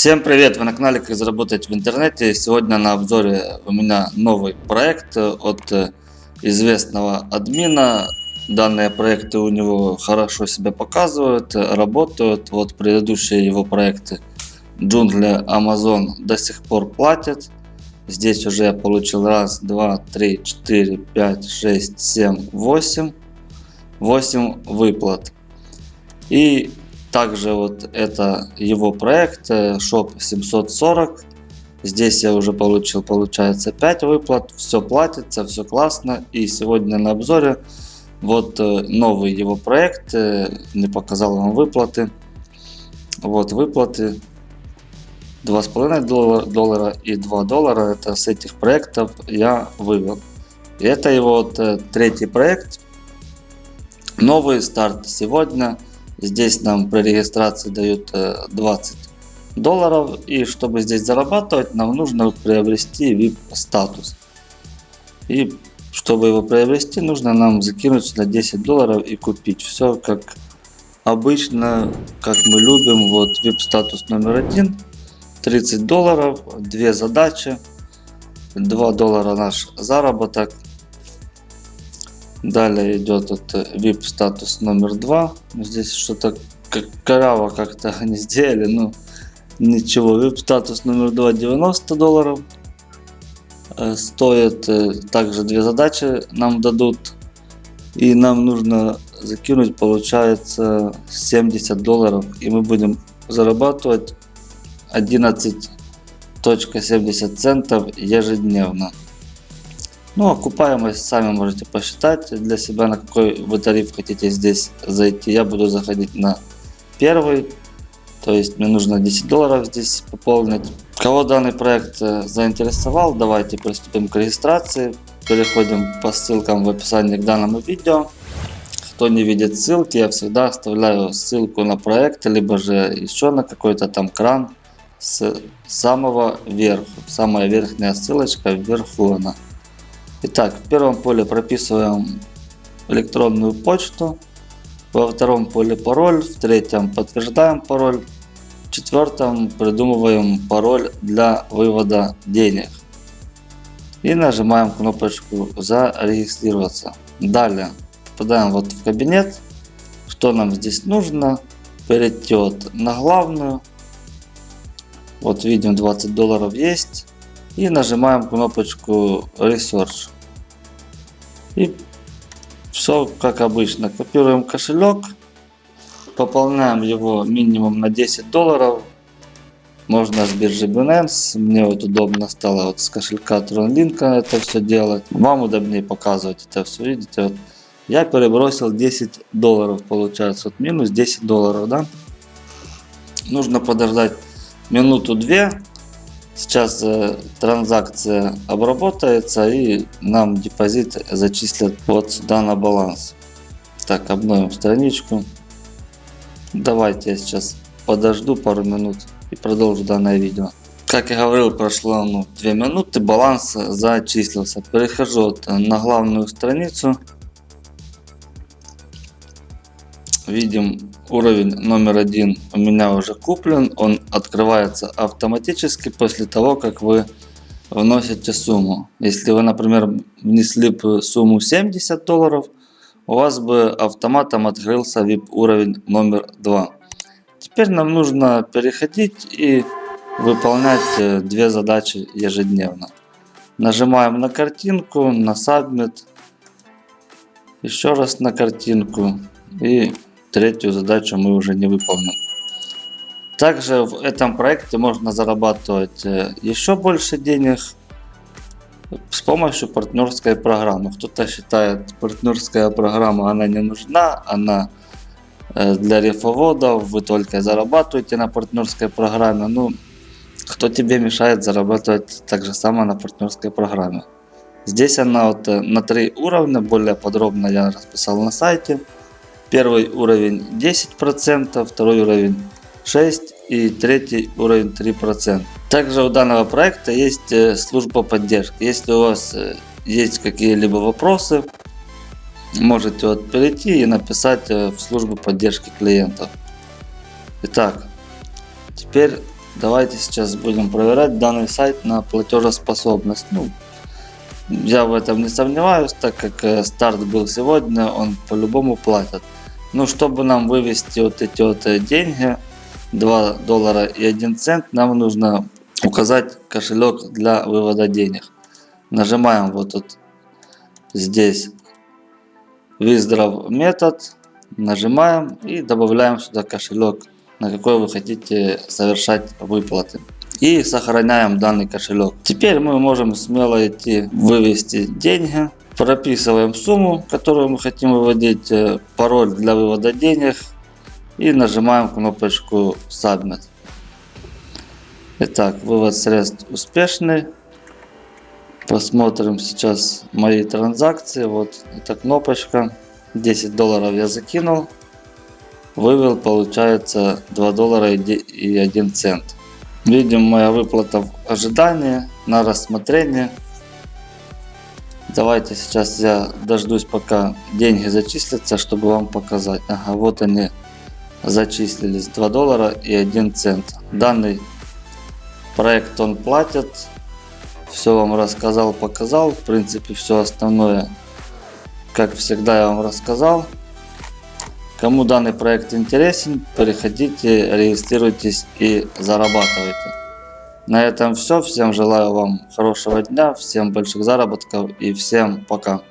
Всем привет! Вы на канале Как заработать в интернете. Сегодня на обзоре у меня новый проект от известного админа. Данные проекты у него хорошо себя показывают, работают. Вот предыдущие его проекты джунгли Amazon до сих пор платят. Здесь уже я получил раз, два, три, четыре, пять, шесть, семь, восемь. Восемь выплат. И также вот это его проект э, Shop 740. Здесь я уже получил, получается, 5 выплат. Все платится, все классно. И сегодня на обзоре вот э, новый его проект. Э, не показал вам выплаты. Вот выплаты. 2,5 доллара, доллара и 2 доллара. Это с этих проектов я вывел. И это его вот третий проект. Новый старт сегодня. Здесь нам при регистрации дают 20 э, долларов. И чтобы здесь зарабатывать, нам нужно приобрести VIP статус. И чтобы его приобрести, нужно нам закинуть сюда 10 долларов и купить. Все как обычно, как мы любим. Вот VIP статус номер один. 30 долларов, две задачи. 2 доллара наш заработок. Далее идет это VIP статус номер два. Здесь что-то как коряво как-то они сделали, ну ничего. VIP статус номер два 90 долларов. Э, стоит э, также две задачи нам дадут. И нам нужно закинуть получается 70 долларов. И мы будем зарабатывать 11.70 центов ежедневно. Ну, окупаемость сами можете посчитать для себя, на какой вы тариф хотите здесь зайти. Я буду заходить на первый, то есть мне нужно 10 долларов здесь пополнить. Кого данный проект э, заинтересовал, давайте приступим к регистрации. Переходим по ссылкам в описании к данному видео. Кто не видит ссылки, я всегда оставляю ссылку на проект, либо же еще на какой-то там кран с самого верху. Самая верхняя ссылочка вверху она. Итак, в первом поле прописываем электронную почту, во втором поле пароль, в третьем подтверждаем пароль, в четвертом придумываем пароль для вывода денег. И нажимаем кнопочку зарегистрироваться. Далее попадаем вот в кабинет. Что нам здесь нужно? Перейти вот на главную. Вот видим 20 долларов есть и нажимаем кнопочку Research. И все как обычно. Копируем кошелек, пополняем его минимум на 10 долларов. Можно с биржи Binance. Мне вот удобно стало вот с кошелька TronLink это все делать. Вам удобнее показывать это все. Видите, вот я перебросил 10 долларов получается. Вот минус 10 долларов, да. Нужно подождать минуту-две Сейчас э, транзакция обработается и нам депозит зачислят вот сюда на баланс. Так, обновим страничку. Давайте я сейчас подожду пару минут и продолжу данное видео. Как я говорил, прошло ну, 2 минуты, баланс зачислился. Перехожу на главную страницу. Видим уровень номер один у меня уже куплен. Он открывается автоматически после того, как вы вносите сумму. Если вы, например, внесли бы сумму 70 долларов, у вас бы автоматом открылся VIP уровень номер 2. Теперь нам нужно переходить и выполнять э, две задачи ежедневно. Нажимаем на картинку, на Submit, еще раз на картинку и третью задачу мы уже не выполним. Также в этом проекте можно зарабатывать э, еще больше денег с помощью партнерской программы. Кто-то считает, партнерская программа она не нужна, она э, для рифоводов, вы только зарабатываете на партнерской программе. Ну, кто тебе мешает зарабатывать так же само на партнерской программе. Здесь она вот э, на три уровня, более подробно я расписал на сайте. Первый уровень 10%, второй уровень 6% и третий уровень 3%. Также у данного проекта есть э, служба поддержки. Если у вас э, есть какие-либо вопросы, можете вот перейти и написать э, в службу поддержки клиентов. Итак, теперь давайте сейчас будем проверять данный сайт на платежеспособность. Ну, я в этом не сомневаюсь, так как старт был сегодня, он по-любому платит. Ну, чтобы нам вывести вот эти вот э, деньги, 2 доллара и 1 цент, нам нужно указать кошелек для вывода денег. Нажимаем вот тут здесь Withdraw метод, нажимаем и добавляем сюда кошелек, на какой вы хотите совершать выплаты. И сохраняем данный кошелек. Теперь мы можем смело идти вывести деньги. Прописываем сумму, которую мы хотим выводить, э, пароль для вывода денег и нажимаем кнопочку Submit. Итак, вывод средств успешный. Посмотрим сейчас мои транзакции. Вот эта кнопочка. 10 долларов я закинул. Вывел получается 2 доллара и 1 цент. Видим моя выплата в ожидании на рассмотрение. Давайте сейчас я дождусь пока деньги зачислятся, чтобы вам показать. Ага, вот они зачислились 2 доллара и 1 цент. Данный проект он платит. Все вам рассказал, показал. В принципе, все основное, как всегда, я вам рассказал. Кому данный проект интересен, переходите, регистрируйтесь и зарабатывайте. На этом все. Всем желаю вам хорошего дня, всем больших заработков и всем пока.